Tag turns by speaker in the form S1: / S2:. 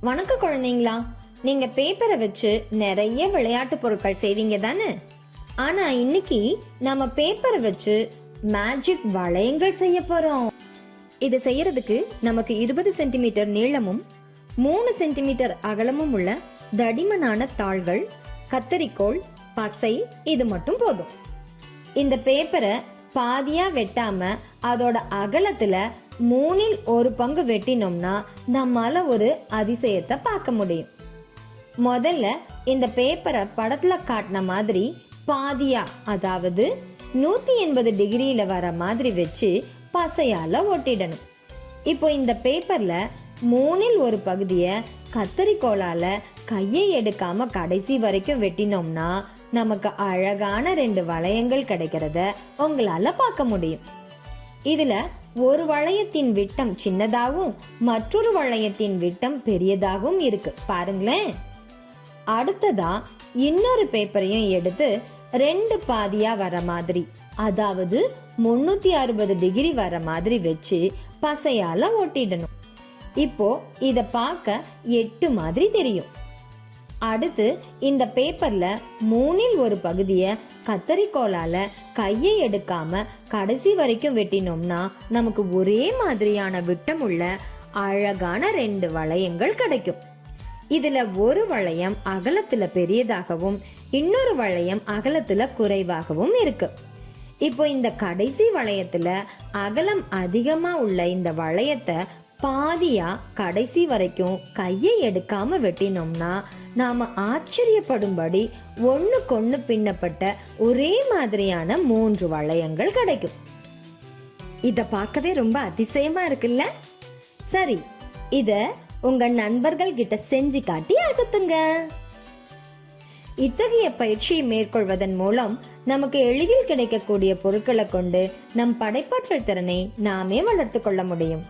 S1: வணக்கம் குழந்தைங்களா. நீங்க பேப்பரை வச்சு நிறைய விளையாட்டு பொருட்கள் செய்வீங்க தானே? ஆனா இன்னைக்கு நம்ம பேப்பரை வச்சு மேஜிக் வளையங்கள் செய்ய போறோம். இதை செய்யறதுக்கு நமக்கு இருபது சென்டிமீட்டர் நீளமும் மூணு சென்டிமீட்டர் அகலமும் உள்ள தடிமனான தாள்கள் கத்தரிக்கோள் பசை இது மட்டும் போதும். இந்த பேப்பரை பாதியாக வெட்டாமல் அதோட அகலத்தில் மூணில் ஒரு பங்கு வெட்டினோம்னா நம்மால் ஒரு அதிசயத்தை பார்க்க முடியும். முதல்ல இந்த பேப்பரை படத்தில் காட்டின மாதிரி பாதியா அதாவது நூற்றி எண்பது டிகிரியில் வர மாதிரி வச்சு பசையால் ஒட்டிடணும். இப்போ இந்த பேப்பரில் மூணில் ஒரு பகுதியை கத்தரிக்கோளால் கையை எடுக்காம கடைசி வரைக்கும் வெட்டினோம்னா நமக்கு அழகான ரெண்டு வளையங்கள் கிடைக்கிறத உங்களால பார்க்க முடியும். இதுல ஒரு வளையத்தின் விட்டம் சின்னதாகவும் மற்றொரு வளையத்தின் விட்டம் பெரியதாகவும் இருக்கு. பாருங்களேன். அடுத்ததா இன்னொரு பேப்பரையும் எடுத்து ரெண்டு பாதியா வர மாதிரி அதாவது முன்னூத்தி அறுபது டிகிரி வர மாதிரி வச்சு பசையால ஒட்டிடணும் இப்போ இத பார்க்க எட்டு மாதிரி தெரியும். அடுத்து இந்த பேப்பரில் மூணில் ஒரு பகுதியை கத்தரிக்கோலால் கையை எடுக்காமல் கடைசி வரைக்கும் வெட்டினோம்னா நமக்கு ஒரே மாதிரியான விட்டம் உள்ள அழகான ரெண்டு வளையங்கள் கிடைக்கும். இதில் ஒரு வளையம் அகலத்தில் பெரியதாகவும் இன்னொரு வளையம் அகலத்தில் குறைவாகவும் இருக்கு. இப்போ இந்த கடைசி வளையத்தில் அகலம் அதிகமாக உள்ள இந்த வளையத்தை பாதியா கடைசி வரைக்கும் கையை எடுக்காம வெட்டினோம்னா நாம ஆச்சரியப்படும்படி ஒண்ணுக்கொண்ணு பின்னப்பட்ட ஒரே மாதிரியான மூன்று வளையங்கள் கிடைக்கும். இத பார்க்கவே ரொம்ப அதிசயமா இருக்குல்ல? சரி இத உங்க நண்பர்கள் கிட்ட செஞ்சு காட்டி அசத்துங்க. இத்தகைய பயிற்சியை மேற்கொள்வதன் மூலம் நமக்கு எளிதில் கிடைக்கக்கூடிய பொருட்களை கொண்டு நம் படைப்பாற்றல் திறனை நாமே வளர்த்து கொள்ள முடியும்.